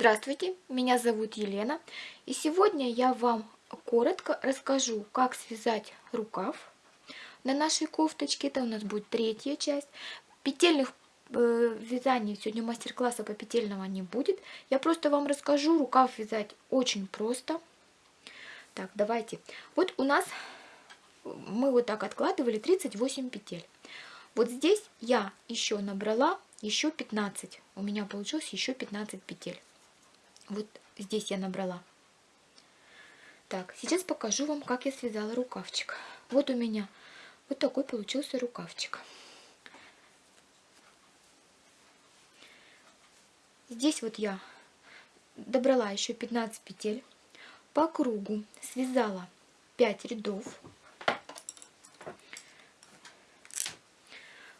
Здравствуйте, меня зовут Елена, и сегодня я вам коротко расскажу, как связать рукав на нашей кофточке. Это у нас будет третья часть. Петельных э, вязаний сегодня мастер-класса по петельного не будет. Я просто вам расскажу, рукав вязать очень просто. Так, давайте. Вот у нас мы вот так откладывали 38 петель. Вот здесь я еще набрала еще 15. У меня получилось еще 15 петель. Вот здесь я набрала. Так, сейчас покажу вам, как я связала рукавчик. Вот у меня вот такой получился рукавчик. Здесь вот я добрала еще 15 петель. По кругу связала 5 рядов.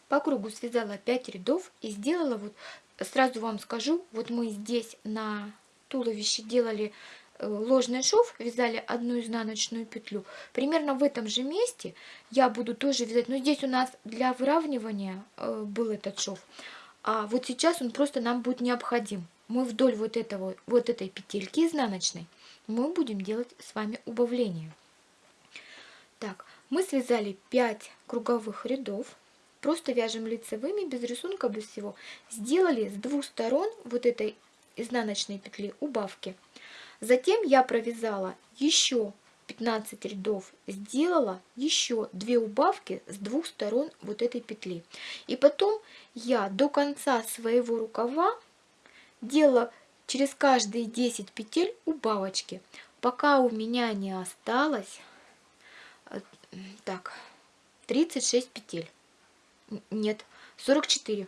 По кругу связала 5 рядов и сделала вот, сразу вам скажу, вот мы здесь на туловище делали э, ложный шов, вязали одну изнаночную петлю. Примерно в этом же месте я буду тоже вязать, но здесь у нас для выравнивания э, был этот шов, а вот сейчас он просто нам будет необходим. Мы вдоль вот, этого, вот этой петельки изнаночной мы будем делать с вами убавление. Так, мы связали 5 круговых рядов, просто вяжем лицевыми, без рисунка, без всего. Сделали с двух сторон вот этой изнаночной петли убавки. Затем я провязала еще 15 рядов, сделала еще 2 убавки с двух сторон вот этой петли. И потом я до конца своего рукава делала через каждые 10 петель убавочки, пока у меня не осталось э, так 36 петель. Нет, 44.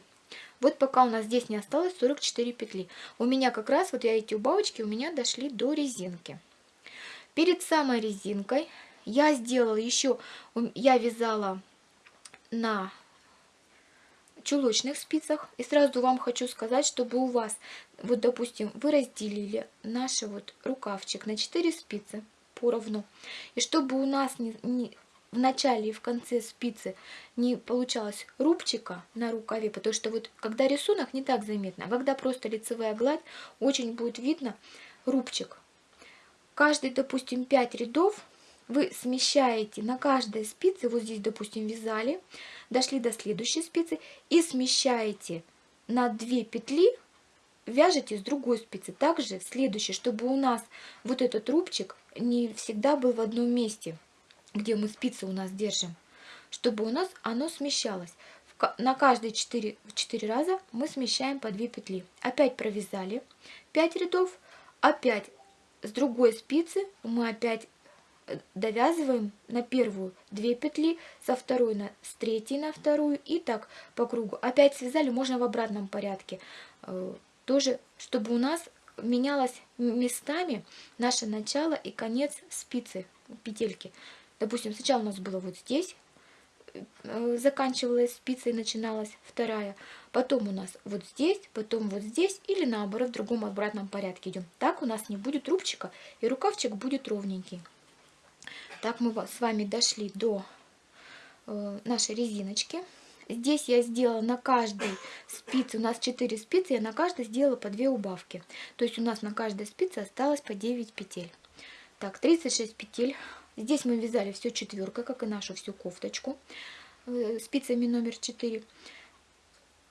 Вот пока у нас здесь не осталось 44 петли. У меня как раз, вот я эти убавочки у меня дошли до резинки. Перед самой резинкой я сделала еще, я вязала на чулочных спицах. И сразу вам хочу сказать, чтобы у вас, вот допустим, вы разделили наш вот рукавчик на 4 спицы поровну. И чтобы у нас не, не, в начале и в конце спицы не получалось рубчика на рукаве, потому что вот когда рисунок не так заметно, а когда просто лицевая гладь, очень будет видно рубчик. Каждый, допустим, 5 рядов вы смещаете на каждой спице, вот здесь, допустим, вязали, дошли до следующей спицы и смещаете на 2 петли, вяжете с другой спицы. Также следующее, чтобы у нас вот этот рубчик не всегда был в одном месте где мы спицы у нас держим, чтобы у нас оно смещалось. На каждые 4, 4 раза мы смещаем по 2 петли. Опять провязали 5 рядов, опять с другой спицы мы опять э, довязываем на первую 2 петли, со второй на, с третьей на вторую и так по кругу. Опять связали, можно в обратном порядке. Э, тоже, чтобы у нас менялось местами наше начало и конец спицы, петельки. Допустим, сначала у нас было вот здесь, э, заканчивалась спица и начиналась вторая. Потом у нас вот здесь, потом вот здесь или наоборот в другом обратном порядке идем. Так у нас не будет рубчика и рукавчик будет ровненький. Так мы с вами дошли до э, нашей резиночки. Здесь я сделала на каждой спице, у нас 4 спицы, я на каждой сделала по 2 убавки. То есть у нас на каждой спице осталось по 9 петель. Так, 36 петель Здесь мы вязали все четверкой, как и нашу всю кофточку, э, спицами номер 4.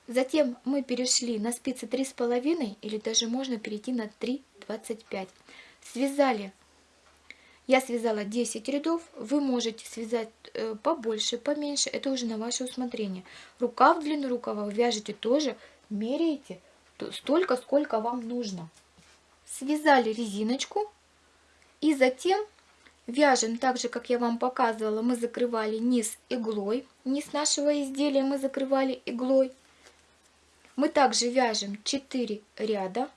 Затем мы перешли на спицы 3,5 или даже можно перейти на 3,25. Связали, я связала 10 рядов, вы можете связать э, побольше, поменьше, это уже на ваше усмотрение. Рукав, длину рукава вяжете тоже, меряете столько, сколько вам нужно. Связали резиночку и затем Вяжем так же, как я вам показывала, мы закрывали низ иглой. Низ нашего изделия мы закрывали иглой. Мы также вяжем 4 ряда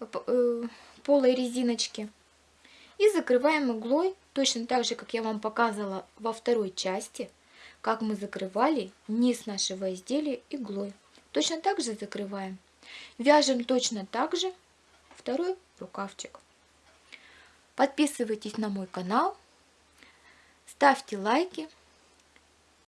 э, полой резиночки. И закрываем иглой, точно так же, как я вам показывала во второй части, как мы закрывали низ нашего изделия иглой. Точно так же закрываем. Вяжем точно так же второй рукавчик. Подписывайтесь на мой канал, ставьте лайки.